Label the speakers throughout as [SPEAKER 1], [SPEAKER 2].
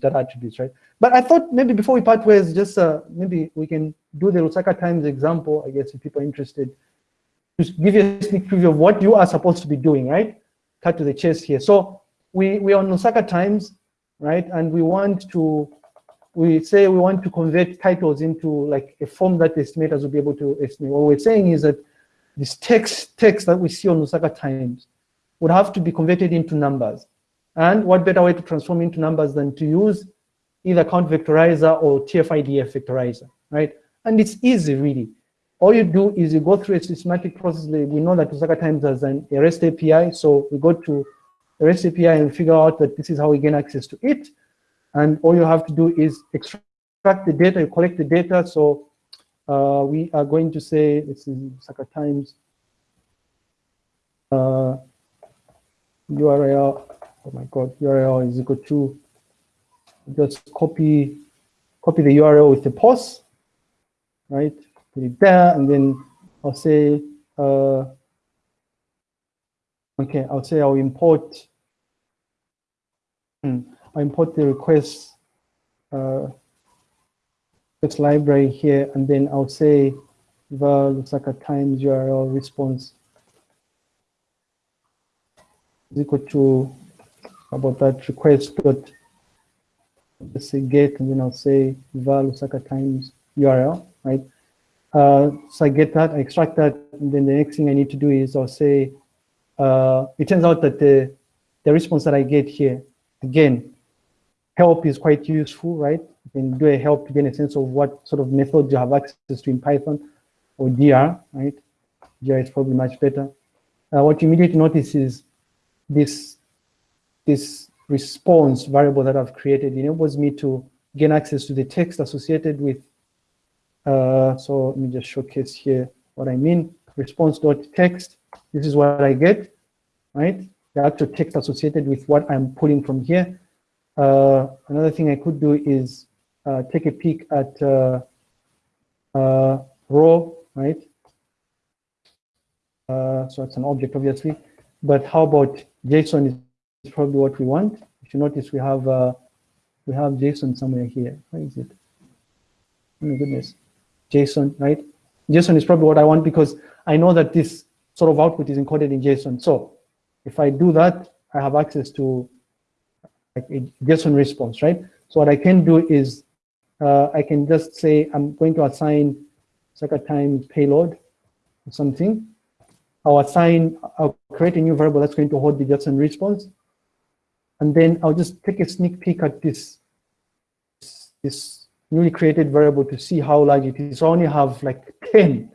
[SPEAKER 1] that attributes, right? But I thought maybe before we part ways, just uh, maybe we can do the Lusaka Times example, I guess, if people are interested, just give you a sneak preview of what you are supposed to be doing, right? Cut to the chase here. So we, we are on Lusaka Times, right? And we want to, we say we want to convert titles into like a form that the estimators will be able to estimate. What we're saying is that this text, text that we see on Lusaka Times would have to be converted into numbers. And what better way to transform into numbers than to use either count vectorizer or TF-IDF vectorizer, right? And it's easy, really. All you do is you go through a systematic process. We know that Lusaka Times has an REST API, so we go to REST API and figure out that this is how we gain access to it. And all you have to do is extract the data, you collect the data. So uh, we are going to say, this is Lusaka Times uh, URL oh my god, URL is equal to, just copy, copy the URL with the pos, right? Put it there, and then I'll say, uh, okay, I'll say I'll import, hmm, I'll import the request, uh, this library here, and then I'll say var Lusaka times URL response is equal to about that request dot say get and then I'll say var Lusaka times URL, right? Uh, so I get that, I extract that, and then the next thing I need to do is I'll say, uh, it turns out that the, the response that I get here, again, help is quite useful, right? You can do a help to gain a sense of what sort of method you have access to in Python or dir, right? dir is probably much better. Uh, what you immediately notice is this this response variable that I've created enables me to gain access to the text associated with, uh, so let me just showcase here what I mean, response.text, this is what I get, right? The actual text associated with what I'm pulling from here. Uh, another thing I could do is uh, take a peek at uh, uh, raw, right? Uh, so it's an object, obviously. But how about JSON is probably what we want. If you notice, we have uh, we have JSON somewhere here. Where is it? Oh my goodness, JSON, right? JSON is probably what I want because I know that this sort of output is encoded in JSON. So if I do that, I have access to like a JSON response, right? So what I can do is uh, I can just say I'm going to assign second time payload or something. I'll assign, I'll create a new variable that's going to hold the JSON response. And then I'll just take a sneak peek at this, this newly created variable to see how large it is. So I only have like 10,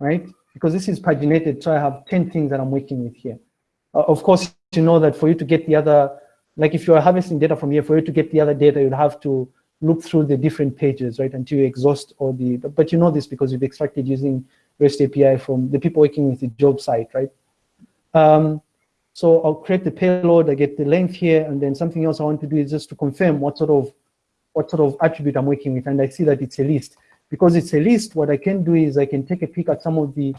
[SPEAKER 1] right? Because this is paginated, so I have 10 things that I'm working with here. Uh, of course, you know that for you to get the other, like if you're harvesting data from here, for you to get the other data, you'd have to look through the different pages, right, until you exhaust all the, but you know this because you've extracted using REST API from the people working with the job site, right? Um, so I'll create the payload, I get the length here, and then something else I want to do is just to confirm what sort of what sort of attribute I'm working with, and I see that it's a list. Because it's a list, what I can do is I can take a peek at some of the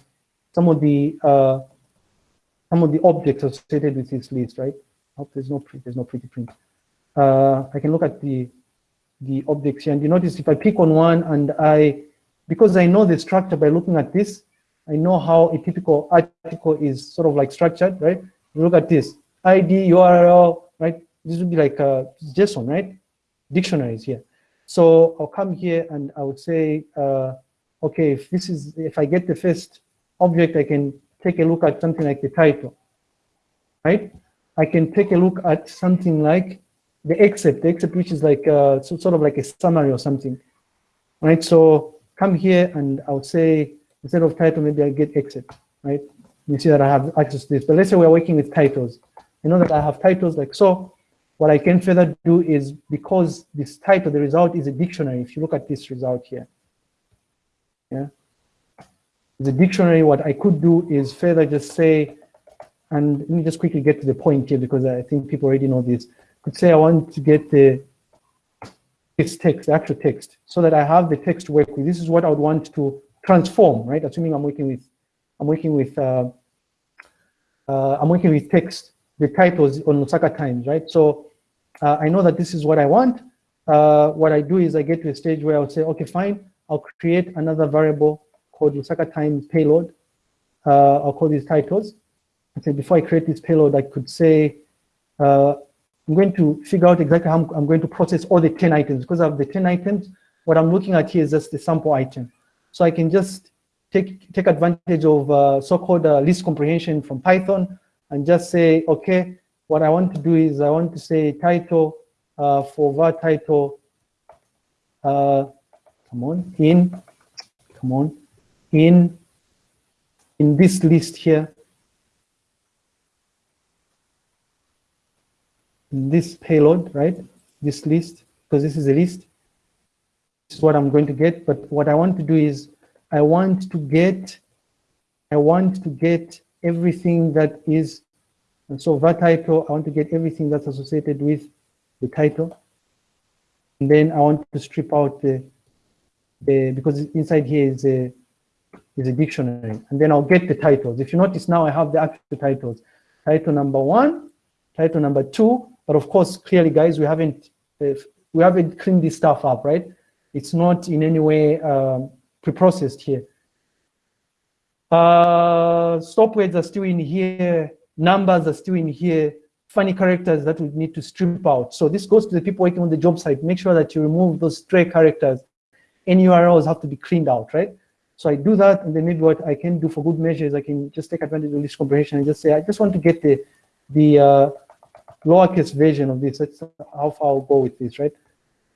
[SPEAKER 1] some of the uh, some of the objects associated with this list, right? I hope there's no print, there's no pretty print. Uh, I can look at the the objects here, and you notice if I pick on one and I, because I know the structure by looking at this, I know how a typical article is sort of like structured, right? Look at this ID URL, right? This would be like a JSON, right? Dictionaries here. So I'll come here and I would say, uh, okay, if this is, if I get the first object, I can take a look at something like the title, right? I can take a look at something like the excerpt, the excerpt which is like uh, so, sort of like a summary or something, right? So come here and I would say, instead of title, maybe I get excerpt, right? You see that I have access to this. But let's say we're working with titles. You know that I have titles like so. What I can further do is because this title, the result is a dictionary. If you look at this result here, yeah, the dictionary. What I could do is further just say, and let me just quickly get to the point here because I think people already know this. Could say I want to get the this text, the actual text, so that I have the text to work with. This is what I would want to transform, right? Assuming I'm working with I'm working with uh, uh, I'm working with text, the titles on Lusaka Times, right? So uh, I know that this is what I want. Uh, what I do is I get to a stage where I'll say, okay, fine, I'll create another variable called Lusaka times payload. Uh, I'll call these titles. And say, before I create this payload, I could say, uh, I'm going to figure out exactly how I'm, I'm, going to process all the 10 items. Because of the 10 items, what I'm looking at here is just the sample item. So I can just take, take advantage of uh, so-called uh, list comprehension from Python and just say, okay, what I want to do is I want to say title uh, for var title, uh, come on, in, come on, in, in this list here, this payload, right? This list, because this is a list. This is what I'm going to get. But what I want to do is I want to get, I want to get everything that is, and so var title, I want to get everything that's associated with the title. And then I want to strip out the, the because inside here is a, is a dictionary. And then I'll get the titles. If you notice now, I have the actual titles. Title number one, title number two, but of course, clearly, guys, we haven't uh, we haven't cleaned this stuff up, right? It's not in any way um, pre-processed here. Uh, stop words are still in here. Numbers are still in here. Funny characters that we need to strip out. So this goes to the people working on the job site. Make sure that you remove those stray characters. Any URLs have to be cleaned out, right? So I do that, and then maybe what I can do for good measures, I can just take advantage of this comprehension and just say, I just want to get the the uh, lowercase version of this. That's how far I'll go with this, right?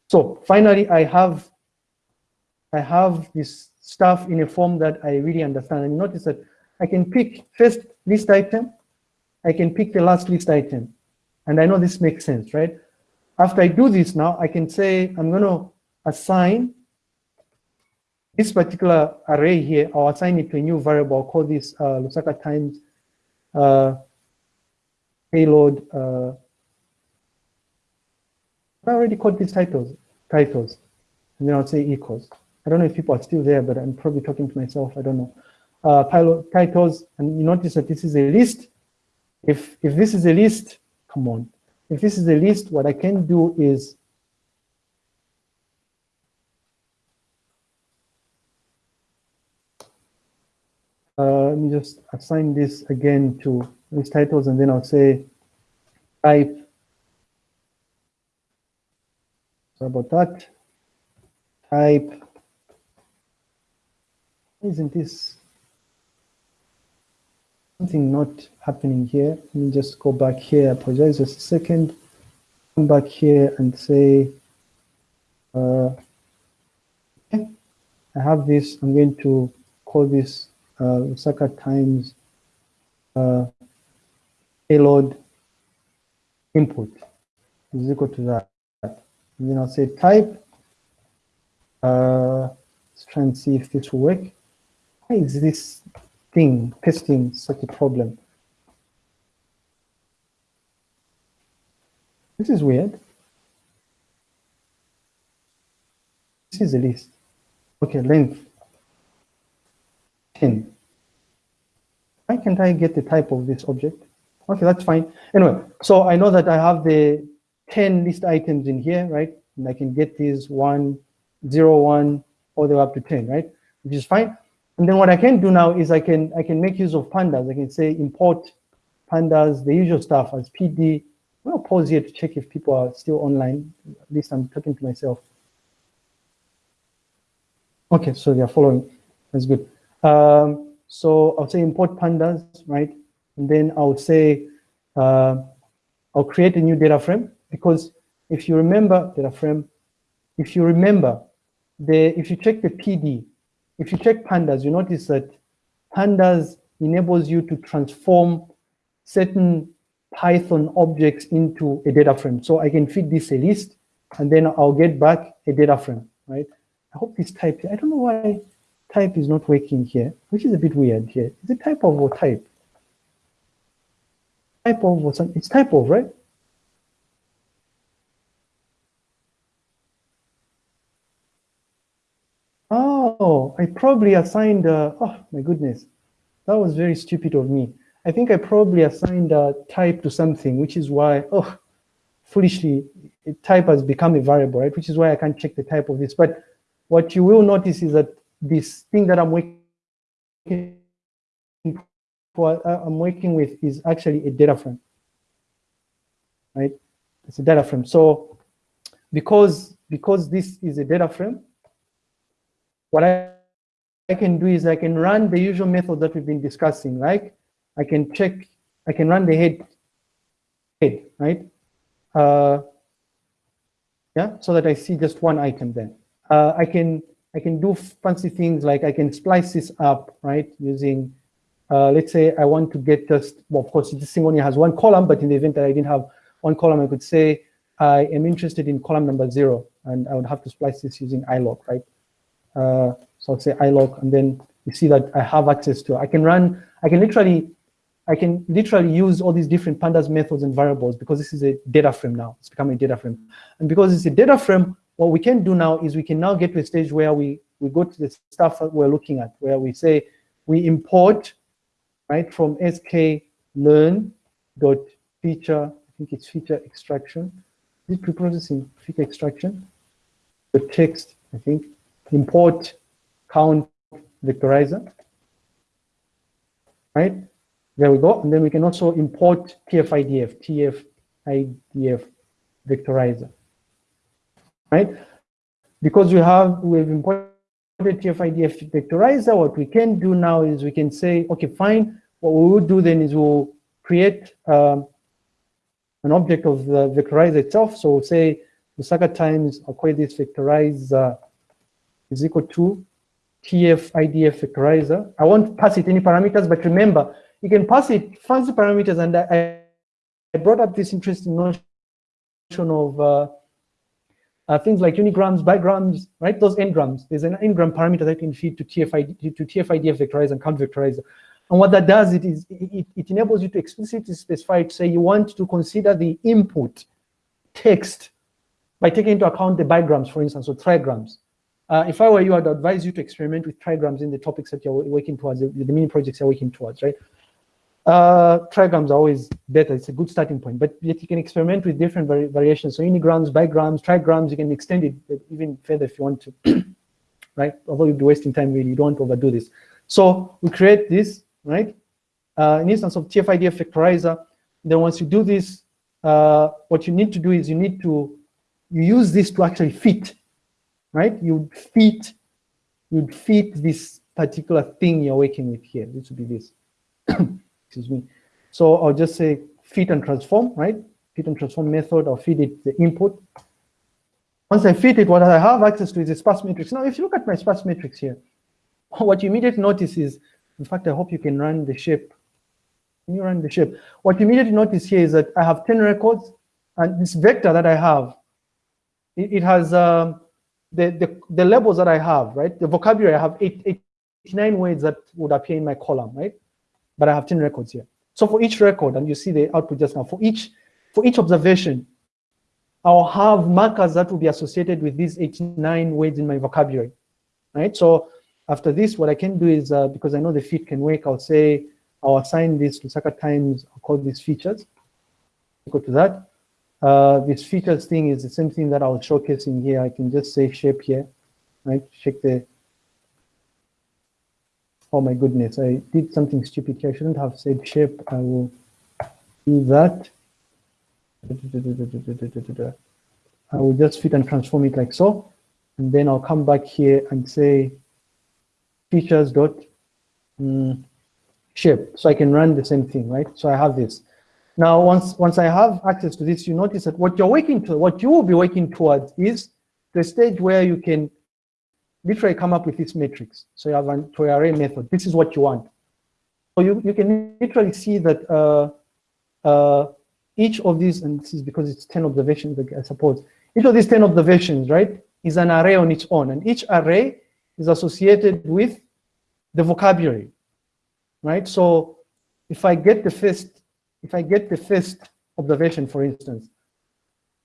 [SPEAKER 1] So finally, I have I have this stuff in a form that I really understand. And notice that I can pick first list item, I can pick the last list item. And I know this makes sense, right? After I do this now, I can say I'm going to assign this particular array here, I'll assign it to a new variable. I'll call this uh, Lusaka times uh, payload. Uh, I already called these titles, titles, and then I'll say equals. I don't know if people are still there, but I'm probably talking to myself. I don't know. Uh, pilot titles, and you notice that this is a list. If if this is a list, come on. If this is a list, what I can do is uh, let me just assign this again to these titles, and then I'll say type. Sorry about that. Type. Isn't this something not happening here? Let me just go back here. Apologize just a second. Come back here and say, uh, okay. I have this. I'm going to call this uh, Lusaka times uh, payload input is equal to that. And then I'll say type. Uh, let's try and see if this will work. Why is this thing testing such a problem? This is weird. This is a list. Okay, length 10. Why can't I get the type of this object? Okay, that's fine. Anyway, so I know that I have the 10 list items in here, right? And I can get these one, zero, one, all the way up to 10, right? Which is fine. And then what I can do now is I can I can make use of pandas. I can say import pandas, the usual stuff as PD. I'll pause here to check if people are still online. At least I'm talking to myself. Okay, so they're following. That's good. Um, so I'll say import pandas, right? And then I'll say, uh, I'll create a new data frame because if you remember data frame, if you remember, the if you check the PD, if you check pandas, you notice that pandas enables you to transform certain Python objects into a data frame. So I can feed this a list, and then I'll get back a data frame, right? I hope this type, I don't know why type is not working here, which is a bit weird here. Is it type of or type? Type of or something, it's type of, right? Oh, I probably assigned, uh, oh my goodness, that was very stupid of me. I think I probably assigned a type to something, which is why, oh, foolishly, type has become a variable, right? Which is why I can't check the type of this. But what you will notice is that this thing that I'm working for, uh, I'm working with is actually a data frame, right? It's a data frame. So because because this is a data frame, what I, I can do is I can run the usual method that we've been discussing, like I can check, I can run the head, head right? Uh, yeah, so that I see just one item then. Uh, I can I can do fancy things like I can splice this up, right? Using, uh, let's say I want to get just, well, of course, this thing only has one column, but in the event that I didn't have one column, I could say I am interested in column number zero, and I would have to splice this using iloc, right? Uh, so I'll say iloc, and then you see that I have access to, I can run, I can literally, I can literally use all these different pandas methods and variables because this is a data frame now. It's becoming a data frame. And because it's a data frame, what we can do now is we can now get to a stage where we, we go to the stuff that we're looking at, where we say we import, right, from sk learn dot feature, I think it's feature extraction. Is it preprocessing feature extraction? The text, I think, import count vectorizer, right? There we go. And then we can also import TF-IDF, TF-IDF vectorizer, right? Because we have, we've imported TF-IDF vectorizer, what we can do now is we can say, okay, fine. What we will do then is we'll create um, an object of the vectorizer itself. So we'll say Lusaka times, I'll call this vectorizer is equal to TF IDF vectorizer. I won't pass it any parameters, but remember, you can pass it fancy parameters. And I, I brought up this interesting notion of uh, uh, things like unigrams, bigrams, right? Those n-grams. There's an n-gram parameter that can feed to TF, to vectorizer and count vectorizer. And what that does, it is it, it enables you to explicitly specify to say you want to consider the input text by taking into account the bigrams, for instance, or trigrams. Uh, if I were you, I'd advise you to experiment with trigrams in the topics that you're working towards, the, the mini projects you're working towards, right? Uh, trigrams are always better. It's a good starting point, but yet you can experiment with different vari variations. So unigrams, bigrams, trigrams, you can extend it even further if you want to, right? Although you'd be wasting time really, you don't want to overdo this. So we create this, right? Uh, an instance of TF-IDF vectorizer. Then once you do this, uh, what you need to do is you need to, you use this to actually fit right? You'd fit, you'd fit this particular thing you're working with here. This would be this. Excuse me. So I'll just say fit and transform, right? Fit and transform method, I'll feed it the input. Once I fit it, what I have access to is a sparse matrix. Now, if you look at my sparse matrix here, what you immediately notice is, in fact, I hope you can run the shape. Can you run the shape? What you immediately notice here is that I have 10 records, and this vector that I have, it, it has um, the, the, the labels that I have, right? The vocabulary, I have eight, 89 words that would appear in my column, right? But I have 10 records here. So for each record, and you see the output just now, for each, for each observation, I'll have markers that will be associated with these 89 words in my vocabulary, right? So after this, what I can do is, uh, because I know the fit can work, I'll say, I'll assign this to Lusaka times, I'll call these features. Go to that. Uh, this features thing is the same thing that I was showcasing here. I can just say shape here, right? Check the, oh my goodness, I did something stupid here. I shouldn't have said shape. I will do that. I will just fit and transform it like so. And then I'll come back here and say features dot um, shape. So I can run the same thing, right? So I have this. Now, once, once I have access to this, you notice that what you're working to, what you will be working towards is the stage where you can literally come up with this matrix. So you have an array method. This is what you want. So you, you can literally see that uh, uh, each of these, and this is because it's 10 observations, I suppose, each of these 10 observations, right, is an array on its own. And each array is associated with the vocabulary, right? So if I get the first if I get the first observation, for instance,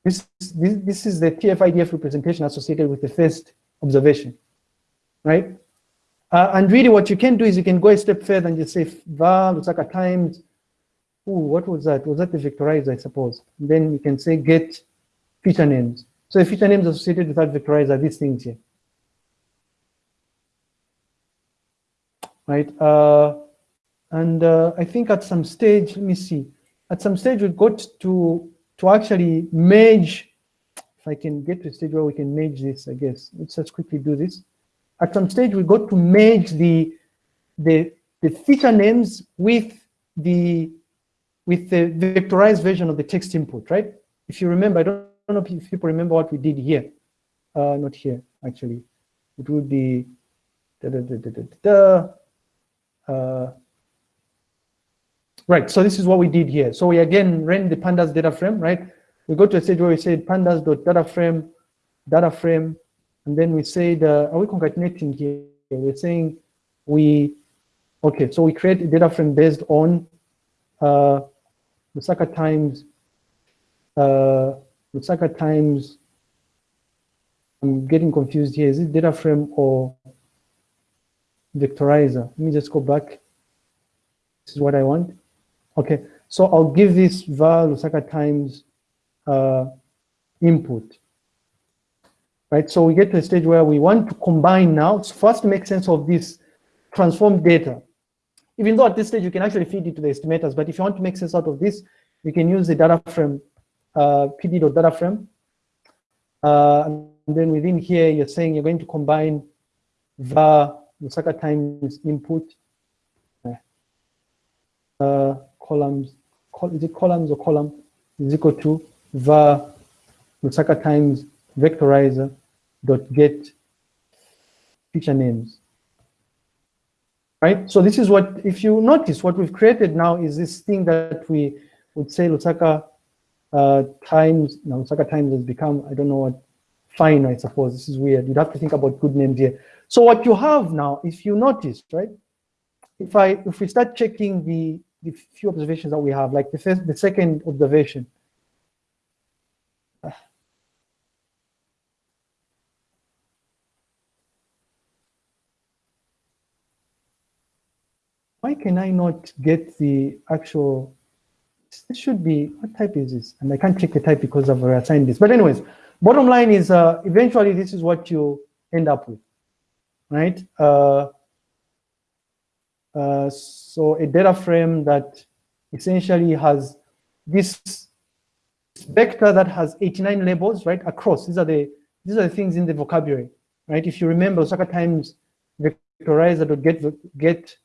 [SPEAKER 1] this, this, this is the TF-IDF representation associated with the first observation, right? Uh, and really what you can do is you can go a step further and just say var Lusaka times ooh, what was that? Was that the vectorizer, I suppose? then you can say get feature names. So the feature names associated with that vectorizer, are these things here. Right? Uh, and uh, I think at some stage, let me see, at some stage we got to, to actually merge, if I can get to a stage where we can merge this, I guess. Let's just quickly do this. At some stage we got to merge the, the, the feature names with the, with the vectorized version of the text input, right? If you remember, I don't know if people remember what we did here. Uh, not here, actually. It would be da, da, da, da, da, da, uh, right, so this is what we did here. So we again ran the pandas data frame, right? We go to a stage where we said pandas.data frame, data frame, and then we said, uh, are we concatenating here? We're saying we, okay, so we create a data frame based on uh, Lusaka times, uh, Lusaka times, I'm getting confused here. Is it data frame or vectorizer. Let me just go back. This is what I want. Okay, so I'll give this var Lusaka times uh, input. Right, so we get to a stage where we want to combine now. So first make sense of this transformed data. Even though at this stage you can actually feed it to the estimators, but if you want to make sense out of this, you can use the data frame, uh, pd.data frame. Uh, and then within here, you're saying you're going to combine var Lusaka times input uh, columns, col is it columns or column is equal to var Lusaka times vectorizer dot get feature names. Right, so this is what, if you notice, what we've created now is this thing that we would say Lusaka uh, times, now Lusaka times has become, I don't know what, fine, I suppose. This is weird. You'd have to think about good names here. So what you have now, if you notice, right? If I if we start checking the the few observations that we have, like the first, the second observation. Why can I not get the actual, this should be, what type is this? And I can't check the type because I've reassigned this. But anyways, bottom line is uh, eventually this is what you end up with right? Uh, uh, so a data frame that essentially has this vector that has 89 labels, right, across. These are the these are the things in the vocabulary, right? If you remember, Lusaka times vectorizer to get get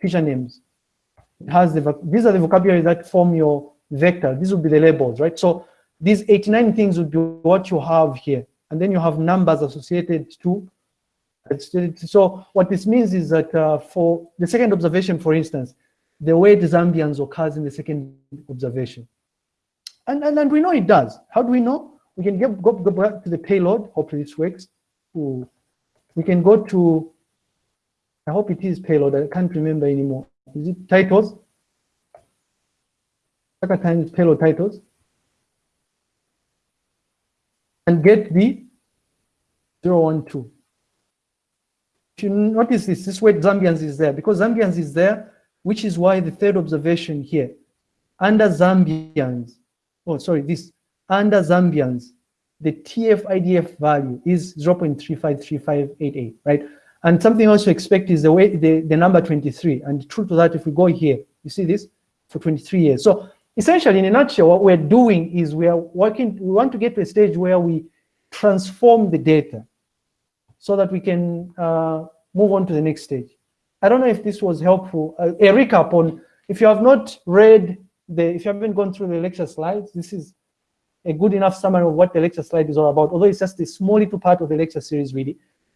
[SPEAKER 1] feature names. It has the these are the vocabulary that form your vector. These would be the labels, right? So these 89 things would be what you have here, and then you have numbers associated to so what this means is that uh, for the second observation, for instance, the word Zambians occurs in the second observation. And, and, and we know it does. How do we know? We can get, go, go back to the payload. Hopefully this works. We can go to, I hope it is payload. I can't remember anymore. Is it titles? Second time is payload titles. And get the 012 you notice this, this word Zambians is there because Zambians is there, which is why the third observation here, under Zambians, oh, sorry, this, under Zambians, the TF-IDF value is 0.353588, right? And something else to expect is the way the, the number 23. And true to that, if we go here, you see this for 23 years. So essentially, in a nutshell, what we're doing is we are working, we want to get to a stage where we transform the data so that we can uh, move on to the next stage. I don't know if this was helpful. Uh, a recap on, if you have not read the, if you haven't gone through the lecture slides, this is a good enough summary of what the lecture slide is all about, although it's just a small little part of the lecture series really.